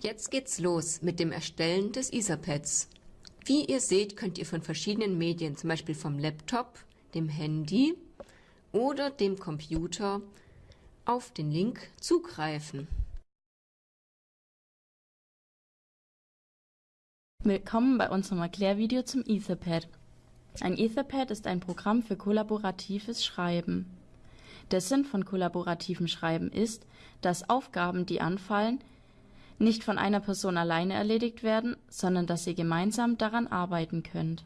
Jetzt geht's los mit dem Erstellen des Etherpads. Wie ihr seht, könnt ihr von verschiedenen Medien, zum Beispiel vom Laptop, dem Handy oder dem Computer, auf den Link zugreifen. Willkommen bei unserem Erklärvideo zum Etherpad. Ein Etherpad ist ein Programm für kollaboratives Schreiben. Der Sinn von kollaborativem Schreiben ist, dass Aufgaben, die anfallen, nicht von einer Person alleine erledigt werden, sondern dass ihr gemeinsam daran arbeiten könnt.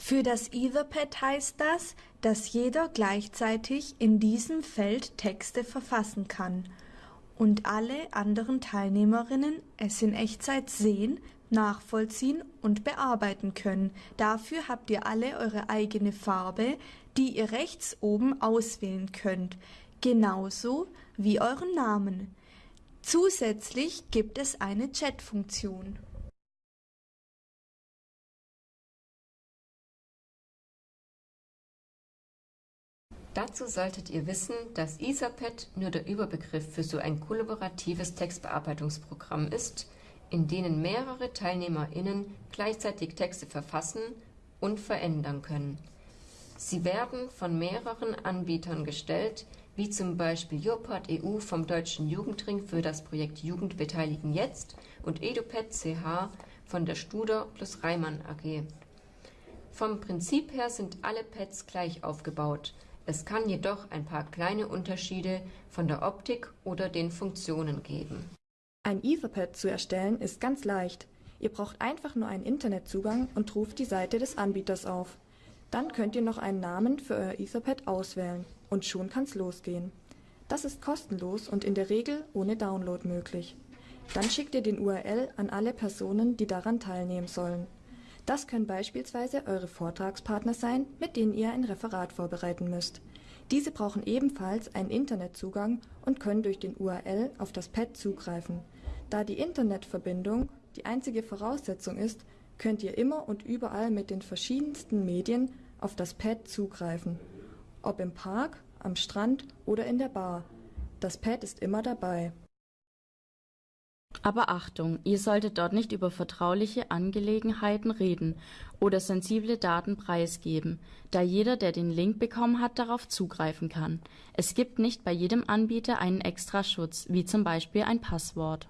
Für das Etherpad heißt das, dass jeder gleichzeitig in diesem Feld Texte verfassen kann und alle anderen Teilnehmerinnen es in Echtzeit sehen, nachvollziehen und bearbeiten können. Dafür habt ihr alle eure eigene Farbe, die ihr rechts oben auswählen könnt, genauso wie euren Namen. Zusätzlich gibt es eine Chat-Funktion. Dazu solltet ihr wissen, dass Etherpad nur der Überbegriff für so ein kollaboratives Textbearbeitungsprogramm ist, in denen mehrere TeilnehmerInnen gleichzeitig Texte verfassen und verändern können. Sie werden von mehreren Anbietern gestellt, wie zum Beispiel Jopad EU vom Deutschen Jugendring für das Projekt Jugend beteiligen jetzt und EduPad CH von der Studer plus Reimann AG. Vom Prinzip her sind alle Pads gleich aufgebaut. Es kann jedoch ein paar kleine Unterschiede von der Optik oder den Funktionen geben. Ein Etherpad zu erstellen ist ganz leicht. Ihr braucht einfach nur einen Internetzugang und ruft die Seite des Anbieters auf. Dann könnt ihr noch einen Namen für euer Etherpad auswählen und schon kann's losgehen. Das ist kostenlos und in der Regel ohne Download möglich. Dann schickt ihr den URL an alle Personen, die daran teilnehmen sollen. Das können beispielsweise eure Vortragspartner sein, mit denen ihr ein Referat vorbereiten müsst. Diese brauchen ebenfalls einen Internetzugang und können durch den URL auf das Pad zugreifen. Da die Internetverbindung die einzige Voraussetzung ist, könnt ihr immer und überall mit den verschiedensten Medien auf das Pad zugreifen. Ob im Park, am Strand oder in der Bar. Das Pad ist immer dabei. Aber Achtung, ihr solltet dort nicht über vertrauliche Angelegenheiten reden oder sensible Daten preisgeben, da jeder, der den Link bekommen hat, darauf zugreifen kann. Es gibt nicht bei jedem Anbieter einen Extraschutz, wie zum Beispiel ein Passwort.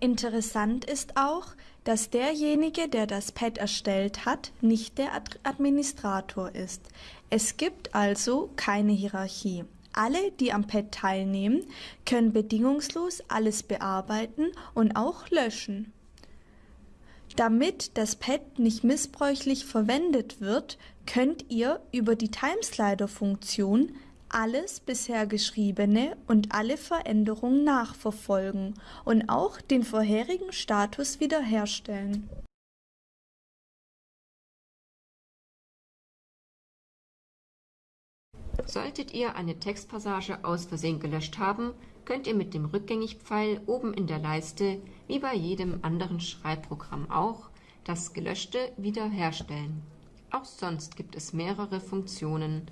Interessant ist auch, dass derjenige, der das Pad erstellt hat, nicht der Administrator ist. Es gibt also keine Hierarchie. Alle, die am Pad teilnehmen, können bedingungslos alles bearbeiten und auch löschen. Damit das Pad nicht missbräuchlich verwendet wird, könnt ihr über die Timeslider-Funktion alles bisher Geschriebene und alle Veränderungen nachverfolgen und auch den vorherigen Status wiederherstellen. Solltet ihr eine Textpassage aus Versehen gelöscht haben, könnt ihr mit dem Rückgängigpfeil oben in der Leiste, wie bei jedem anderen Schreibprogramm auch, das Gelöschte wiederherstellen. Auch sonst gibt es mehrere Funktionen,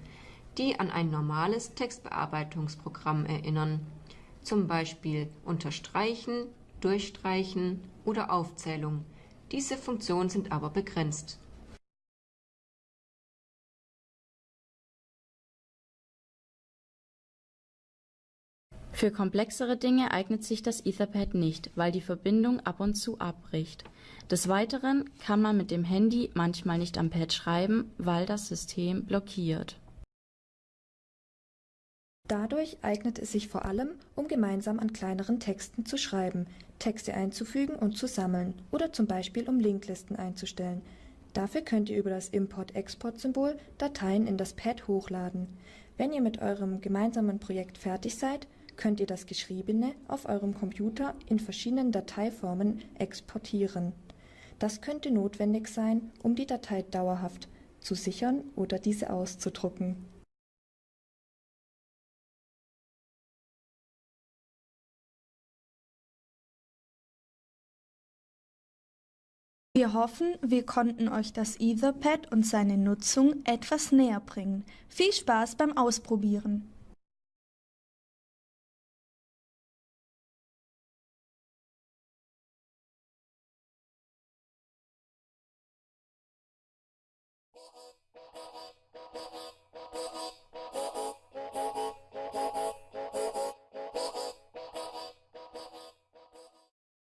die an ein normales Textbearbeitungsprogramm erinnern, zum Beispiel Unterstreichen, Durchstreichen oder Aufzählung. Diese Funktionen sind aber begrenzt. Für komplexere Dinge eignet sich das Etherpad nicht, weil die Verbindung ab und zu abbricht. Des Weiteren kann man mit dem Handy manchmal nicht am Pad schreiben, weil das System blockiert. Dadurch eignet es sich vor allem, um gemeinsam an kleineren Texten zu schreiben, Texte einzufügen und zu sammeln oder zum Beispiel um Linklisten einzustellen. Dafür könnt ihr über das Import-Export-Symbol Dateien in das Pad hochladen. Wenn ihr mit eurem gemeinsamen Projekt fertig seid, könnt ihr das Geschriebene auf eurem Computer in verschiedenen Dateiformen exportieren. Das könnte notwendig sein, um die Datei dauerhaft zu sichern oder diese auszudrucken. Wir hoffen, wir konnten euch das Etherpad und seine Nutzung etwas näher bringen. Viel Spaß beim Ausprobieren! Oh, oh, oh, oh.